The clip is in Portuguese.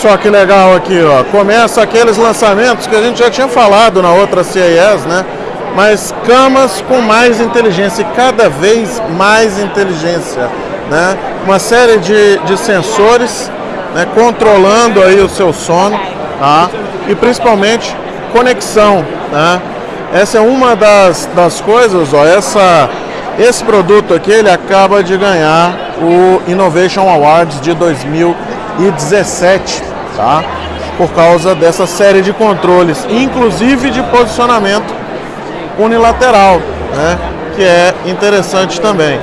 Só que legal aqui, ó. Começa aqueles lançamentos que a gente já tinha falado na outra CES, né? Mas camas com mais inteligência, cada vez mais inteligência, né? Uma série de, de sensores, né? Controlando aí o seu sono, tá? E principalmente conexão, né? Essa é uma das, das coisas, ó. Essa, esse produto aqui, ele acaba de ganhar o Innovation Awards de 2017, tá? Por causa dessa série de controles, inclusive de posicionamento unilateral, né? Que é interessante também.